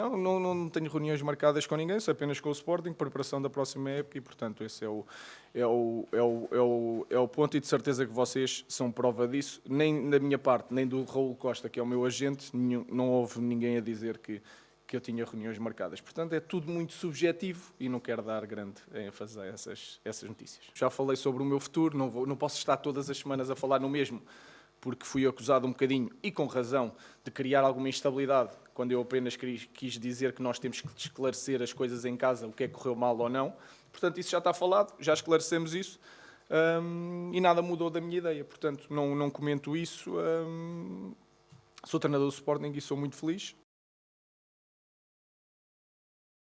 Não, não, não tenho reuniões marcadas com ninguém, só apenas com o Sporting, preparação da próxima época e, portanto, esse é o, é o, é o, é o, é o ponto e de certeza que vocês são prova disso. Nem da minha parte, nem do Raul Costa, que é o meu agente, nenhum, não houve ninguém a dizer que, que eu tinha reuniões marcadas. Portanto, é tudo muito subjetivo e não quero dar grande ênfase a essas, essas notícias. Já falei sobre o meu futuro, não, vou, não posso estar todas as semanas a falar no mesmo, porque fui acusado um bocadinho, e com razão, de criar alguma instabilidade, quando eu apenas quis dizer que nós temos que esclarecer as coisas em casa, o que é que correu mal ou não. Portanto, isso já está falado, já esclarecemos isso, hum, e nada mudou da minha ideia. Portanto, não, não comento isso. Hum, sou treinador do Sporting e sou muito feliz.